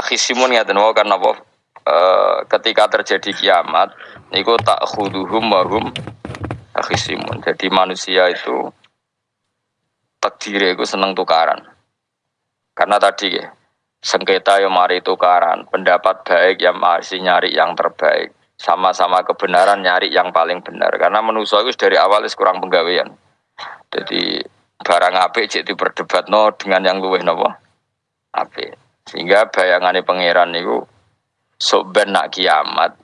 akhisimun ya tentu karena apa? E, ketika terjadi kiamat, niku tak khuduhum wahum akhisimun. Jadi manusia itu takdir itu seneng tukaran. Karena tadi ya, sengketa yang mari tukaran, pendapat baik yang masih nyari yang terbaik, sama-sama kebenaran nyari yang paling benar. Karena manusia itu dari awal kurang penggawean. Jadi barang apik cek diperdebat no dengan yang luweh nopo apik. Sehingga bayangannya pangeran itu sok nak kiamat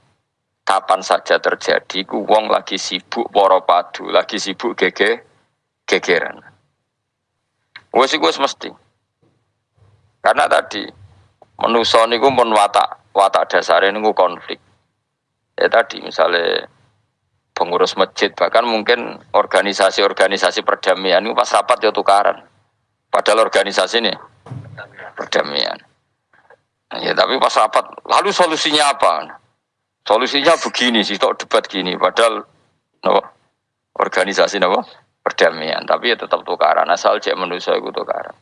kapan saja terjadi ku wong lagi sibuk poro padu, lagi sibuk gege gegeran. Wes iku mesti. Karena tadi manusa niku pun watak watak dasare niku konflik. Ya tadi misalnya pengurus masjid bahkan mungkin organisasi-organisasi perdamaian itu pas rapat ya tukaran. Padahal organisasi ini perdamaian. Ya tapi pas rapat lalu solusinya apa? Solusinya begini sih, tok debat gini. Padahal no, organisasi no, perdamaian, tapi ya tetap tukaran. Asal cek manusia itu tukaran.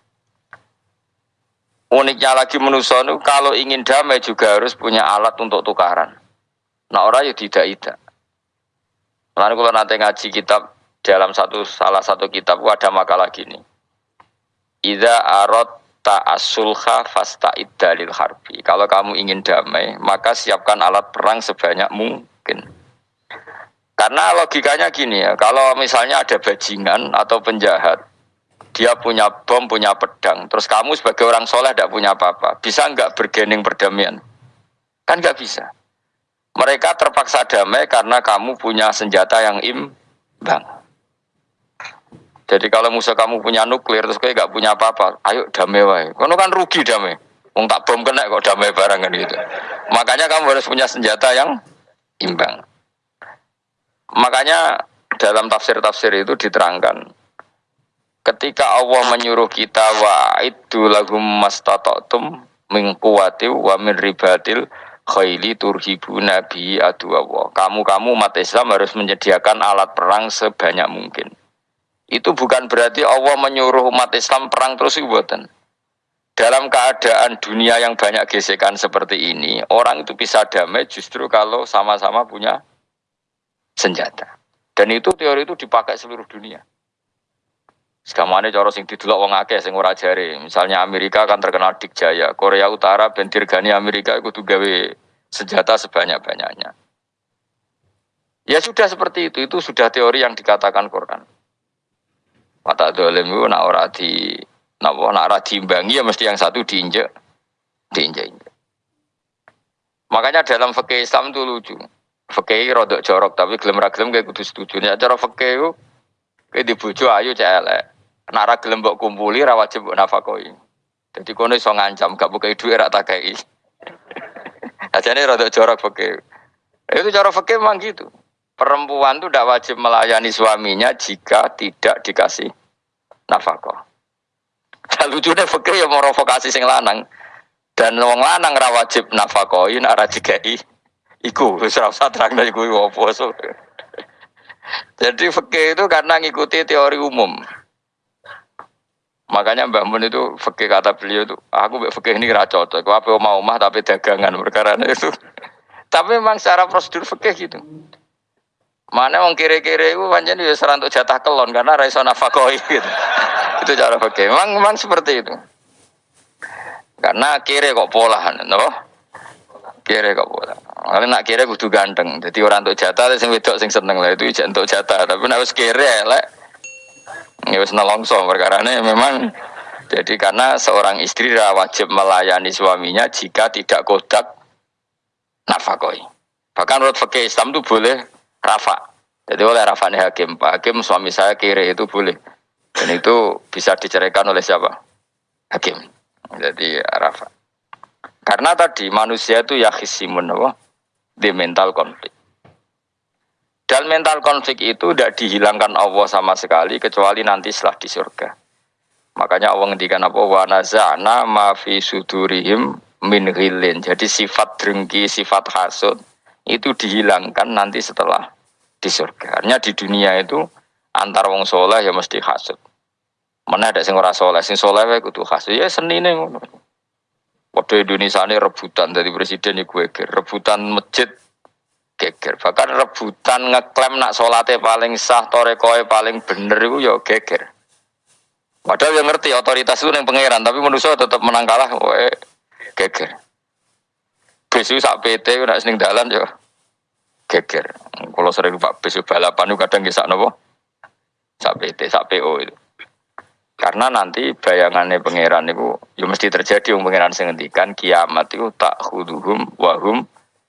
Uniknya lagi manusia itu kalau ingin damai juga harus punya alat untuk tukaran. Nah orang ya tidak tidak. Lalu kalau nanti ngaji kitab dalam satu salah satu kitab ada makalah gini. Ida arot ta'asulha fasta dalil harbi. Kalau kamu ingin damai, maka siapkan alat perang sebanyak mungkin. Karena logikanya gini ya, kalau misalnya ada bajingan atau penjahat, dia punya bom, punya pedang. Terus kamu sebagai orang soleh tidak punya apa-apa. Bisa nggak bergening perdamaian? Kan nggak bisa. Mereka terpaksa damai karena kamu punya senjata yang imbang. Jadi kalau musuh kamu punya nuklir terus kayak nggak punya apa-apa, ayo damai wae. Kamu kan rugi damai. Wong tak bom kena kok damai barang kan gitu. Makanya kamu harus punya senjata yang imbang. Makanya dalam tafsir-tafsir itu diterangkan ketika Allah menyuruh kita wa itu lahum mastata'tum min quwwati wa min ribatil khaili turhibu nabi adu. Kamu-kamu umat Islam harus menyediakan alat perang sebanyak mungkin. Itu bukan berarti Allah menyuruh umat Islam perang terus buatan. Dalam keadaan dunia yang banyak gesekan seperti ini, orang itu bisa damai justru kalau sama-sama punya senjata. Dan itu teori itu dipakai seluruh dunia. Sekamane cara sing didelok wong akeh sing ora jare. Misalnya Amerika kan terkenal dikjaya, Korea Utara ben dirgani Amerika tuh gawe senjata sebanyak-banyaknya. Ya sudah seperti itu, itu sudah teori yang dikatakan Quran. Mata dolim itu nak ora di nak nak ora diimbangi ya mesti yang satu diinjek, diinjek. Makanya dalam fikih Islam itu lucu. Fikih rodok jorok tapi gelem ra gelem kayak kudu setuju. Ya cara fikih itu kayak dibujuk ayu cek Nara gelem mbok kumpuli ra wajib mbok nafakoi. Jadi kono iso ngancam gak buka duit ra takai. Ajane rada jorok fakir. Itu cara fakir memang gitu. Perempuan itu tidak wajib melayani suaminya jika tidak dikasih nafkah. Dan lucunya fakir yang vokasi sing lanang. Dan wong lanang ra wajib nafakoi, nak ra dikai. Iku, ora usah terang iku opo Jadi fakir itu karena ngikuti teori umum. Makanya Mbak Mun itu fikih kata beliau itu, aku fikih ini kira cocok. Aku apa mau mah tapi dagangan perkara itu. tapi memang secara prosedur fikih gitu. Mana wong kiri-kiri itu panjang dia serantuk jatah kelon karena raiso nafakoi gitu. itu cara fikih. Memang memang seperti itu. Karena kiri kok pola, no? Kiri kok pola. Kalau nak kiri kudu ganteng. Jadi orang untuk jatah, sing wedok sing seneng lah itu untuk jatah. Tapi harus kiri, lek Ya wis nelongso perkara ini memang jadi karena seorang istri wajib melayani suaminya jika tidak kodak nafakoi. Bahkan menurut fakih Islam itu boleh rafa. Jadi oleh rafani hakim, Pak Hakim suami saya kiri itu boleh. Dan itu bisa diceraikan oleh siapa? Hakim. Jadi rafa. Karena tadi manusia itu ya khisimun di mental konflik. Dan mental konflik itu tidak dihilangkan Allah sama sekali kecuali nanti setelah di surga. Makanya Allah ngendikan apa wa naza'na ma fi sudurihim min ghilin. Jadi sifat drengki, sifat hasud itu dihilangkan nanti setelah di surga. Artinya di dunia itu antar wong soleh ya mesti hasud. Mana ada sing ora soleh, sing soleh wae kudu hasud. Ya senine ngono. Waduh Indonesia ini rebutan dari presiden iku geger, rebutan masjid geger. Bahkan rebutan ngeklaim nak sholatnya paling sah, torekoe paling bener itu ya geger. Padahal yang ngerti otoritas itu yang pangeran, tapi manusia tetap menang kalah, wae geger. Besu sak PT nak seneng dalan ya geger. Kalau sering Pak besu balapan itu kadang kisah nopo sak PT, sak PO itu. Karena nanti bayangannya pangeran itu, ya mesti terjadi yang pangeran sengendikan kiamat itu tak huduhum wahum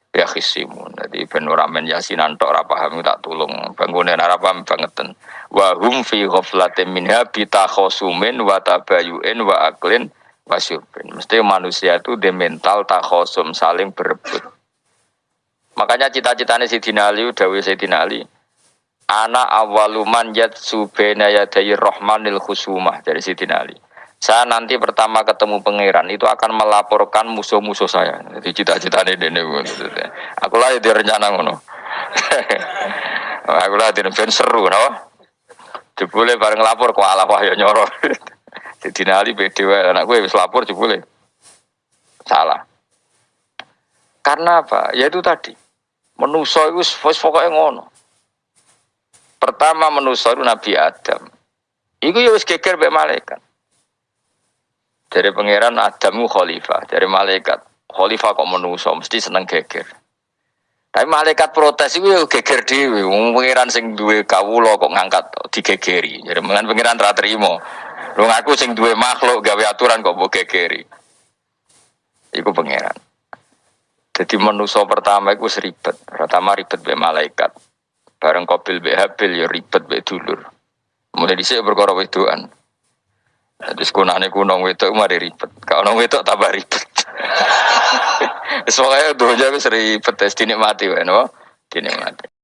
ya khisimun. Jadi ben ora men yasinan tok tak tulung bangunan ora bangetan. Wahum fi ghaflatin minha bitakhosumin wa tabayuin wa aklin wasyubin. Mesti manusia itu de mental takhosum saling berebut. Makanya cita-citanya Sidina Ali, Dawi Sidina Ali, Ana awaluman yat subena yadayi rohmanil khusumah dari Siti Ali. Saya nanti pertama ketemu pangeran itu akan melaporkan musuh-musuh saya. Jadi cita-cita ini dene. Aku lah di rencana. Aku lah di ben seru, no? Jebule bareng lapor kok ala wahyo nyoro. Siti Ali wae anak gue wis lapor jebule. Salah. Karena apa? Ya itu tadi. Menuso itu pokoknya ngono. Pertama manusia itu Nabi Adam. Iku ya wis geger mbek malaikat. Dari pangeran Adamu khalifah, dari malaikat. Khalifah kok manusia mesti seneng geger. Tapi malaikat protes itu ya geger dhewe. Pangeran sing duwe kawula kok ngangkat digegeri. Jadi mengan pangeran ra trimo. Lu ngaku sing duwe makhluk gawe aturan kok mbok gegeri. Iku pangeran. Jadi manusia pertama itu seribet. Pertama ribet be malaikat. Bareng kopil be habil ya ribet be dulur. Mulai dhisik perkara wedoan. Jadi sekunane kunong wedok mari ribet. Kalau nong wedok tambah ribet. Pokoke donya wis ribet wis dinikmati wae no. Dinikmati.